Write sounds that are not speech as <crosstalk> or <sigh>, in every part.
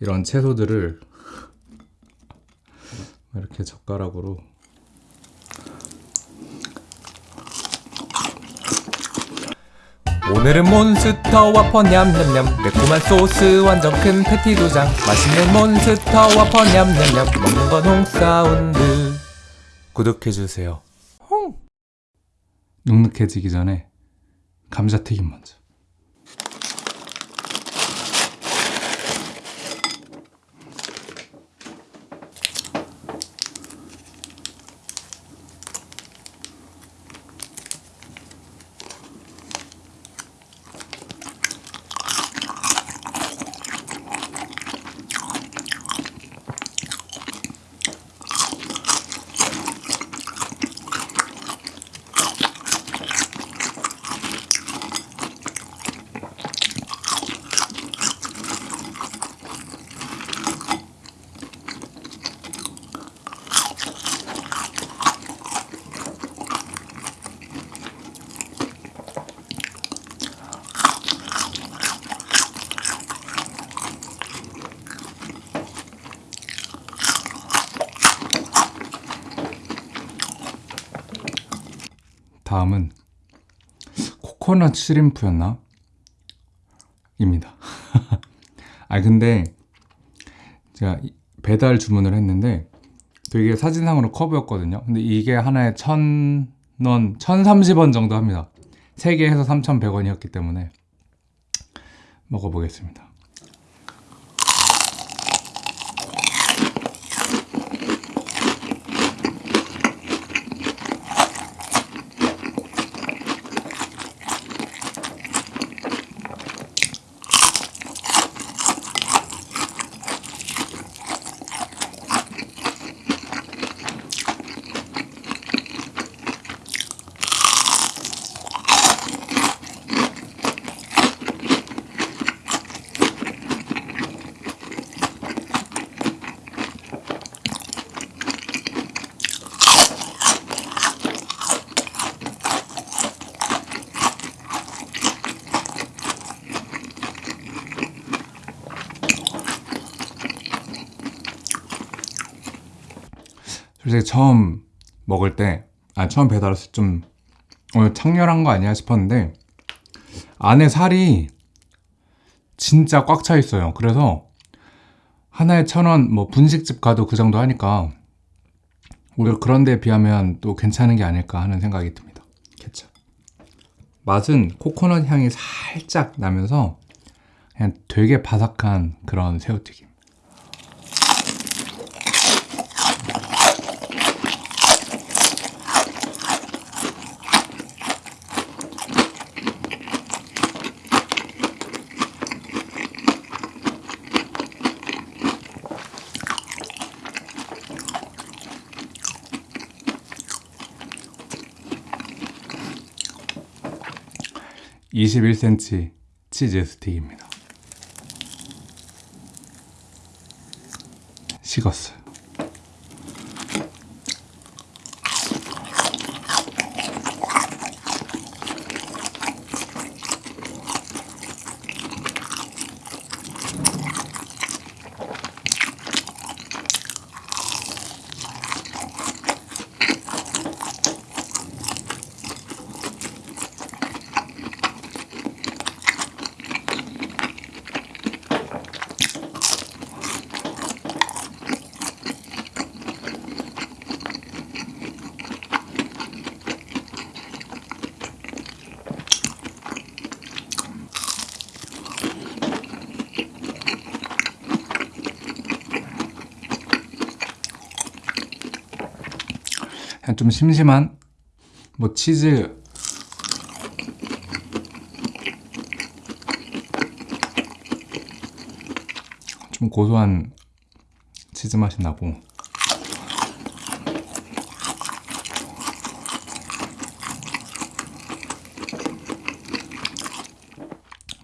이런 채소들을 이렇게 젓가락으로 오늘은 몬스터 와퍼 냠냠냠 매콤한 소스 완전 큰 패티 두 장 맛있는 몬스터 와퍼 냠냠냠 먹는 건 홍사운드. 구독해주세요. 눅눅해지기 전에 감자튀김 먼저 다음은 코코넛 시림프였나? 입니다. <laughs> 아 근데 제가 이- 배달 주문을 했는데 또 이게 사진상으로 커브였거든요. 근데 이게 하나에 천 원, 1030원 정도 합니다. 3개 해서 3,100원이었기 때문에 먹어보겠습니다. 솔직히 처음 먹을 때, 아, 처음 배달 왔을 때 좀, 어, 창렬한 거 아니야 싶었는데, 안에 살이 진짜 꽉 차 있어요. 그래서 하나에 천 원, 뭐 분식집 가도 그 정도 하니까, 오히려 그런 데에 비하면 또 괜찮은 게 아닐까 하는 생각이 듭니다. 케찹. 맛은 코코넛 향이 살짝 나면서, 그냥 되게 바삭한 그런 새우튀김. (21cm) 치즈 스틱입니다. 식었어요 그냥 좀 심심한 뭐 치즈. 좀 고소한 치즈 맛이 나고.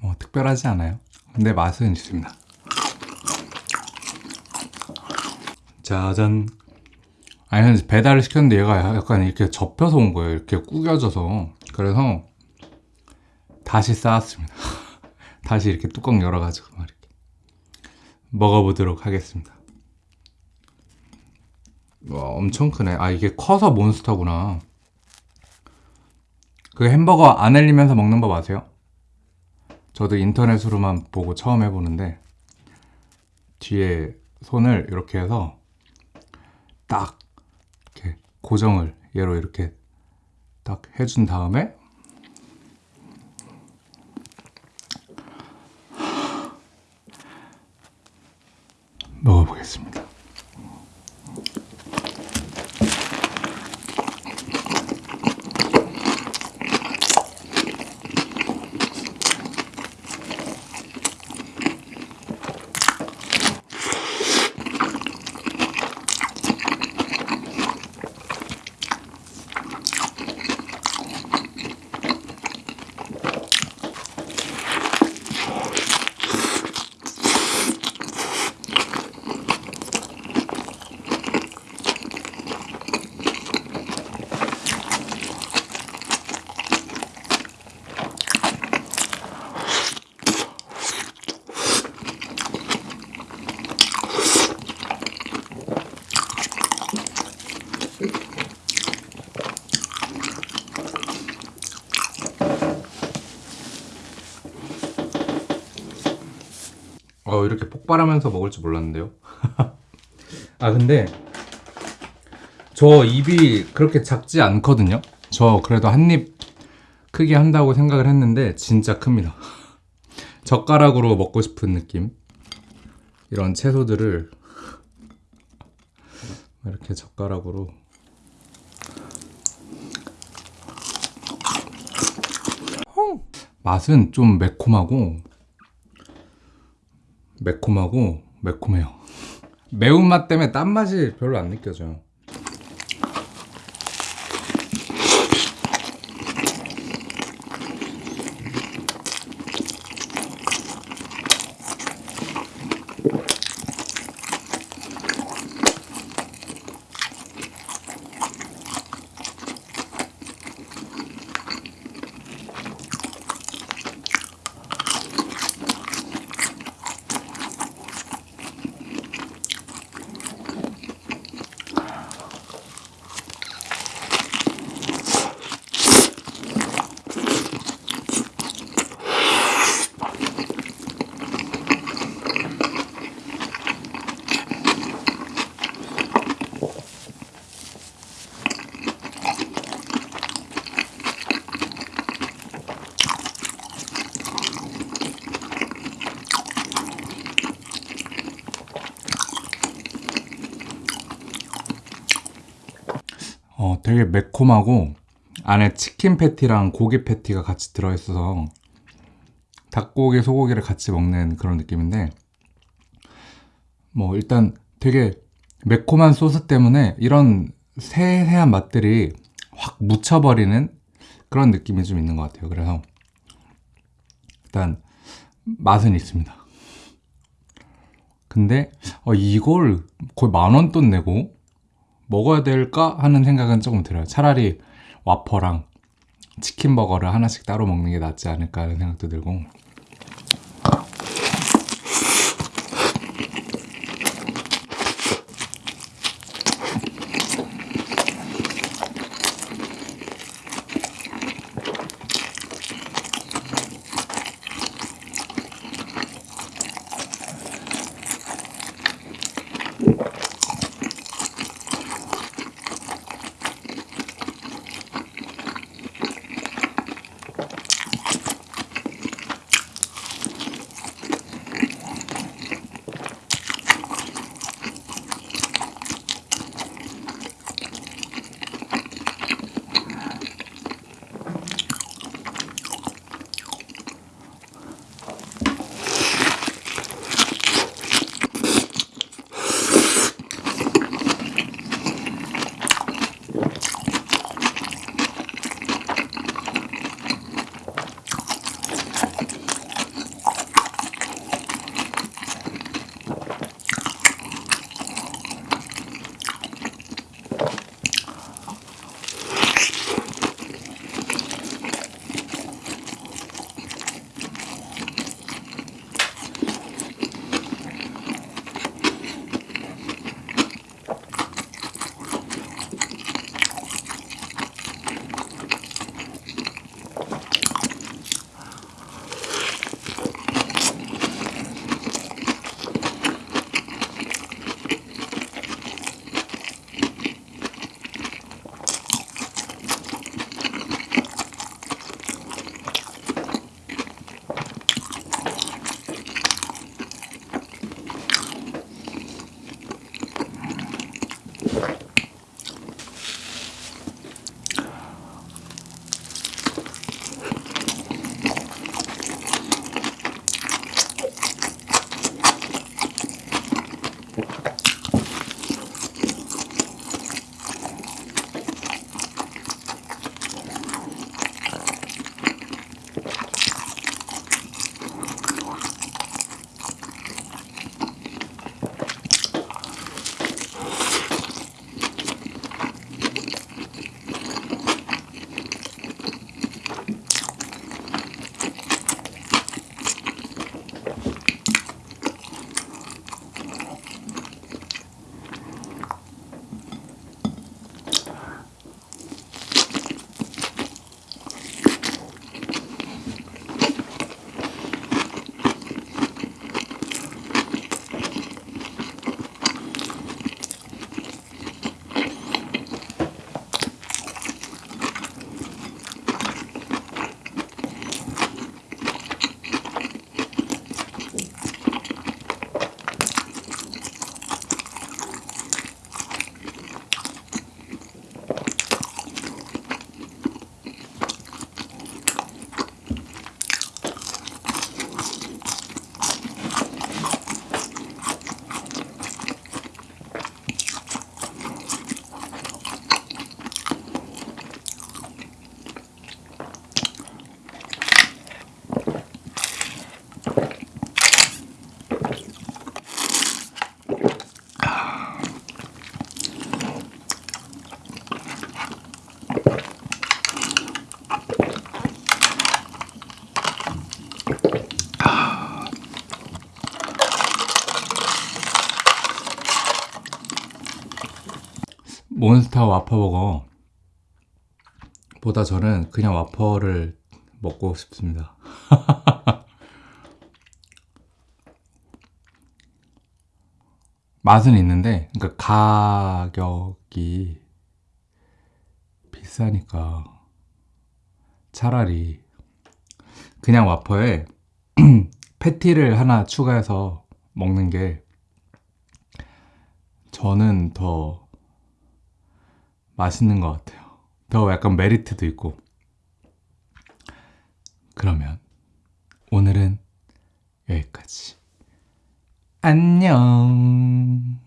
뭐 특별하지 않아요. 근데 맛은 있습니다. 짜잔 아니 배달을 시켰는데 얘가 약간 이렇게 접혀서 온 거예요 이렇게 구겨져서 그래서 다시 쌓았습니다 <laughs> 다시 이렇게 뚜껑 열어가지고 막 이렇게 먹어보도록 하겠습니다. 와, 엄청 크네. 아, 이게 커서 몬스터구나. 그 햄버거 안 흘리면서 먹는 법 아세요? 저도 인터넷으로만 보고 처음 해보는데, 뒤에 손을 이렇게 해서 딱 고정을 얘로 이렇게 딱 해준 다음에 먹어보겠습니다. 어, 이렇게 폭발하면서 먹을 줄 몰랐는데요. <laughs> 아, 근데 저 입이 그렇게 작지 않거든요. 저 그래도 한 입 크게 한다고 생각을 했는데 진짜 큽니다. <laughs> 젓가락으로 먹고 싶은 느낌. 이런 채소들을 <laughs> 이렇게 젓가락으로 맛은 좀 매콤하고 매콤하고 매콤해요. 매운맛 때문에 딴맛이 별로 안 느껴져요. 어, 되게 매콤하고 안에 치킨 패티랑 고기 패티가 같이 들어있어서 닭고기, 소고기를 같이 먹는 그런 느낌인데 뭐 일단 되게 매콤한 소스 때문에 이런 세세한 맛들이 확 묻혀버리는 그런 느낌이 좀 있는 것 같아요. 그래서 일단 맛은 있습니다. 근데 어, 이걸 거의 만 원 돈 내고 먹어야 될까 하는 생각은 조금 들어요. 차라리 와퍼랑 치킨 버거를 하나씩 따로 먹는 게 낫지 않을까 하는 생각도 들고. 몬스터 와퍼버거 보다 저는 그냥 와퍼를 먹고 싶습니다. <laughs> 맛은 있는데 그러니까 가격이 비싸니까 차라리 그냥 와퍼에 <clears throat> 패티를 하나 추가해서 먹는 게 저는 더 맛있는 것 같아요. 더 약간 메리트도 있고. 그러면 오늘은 여기까지. 안녕.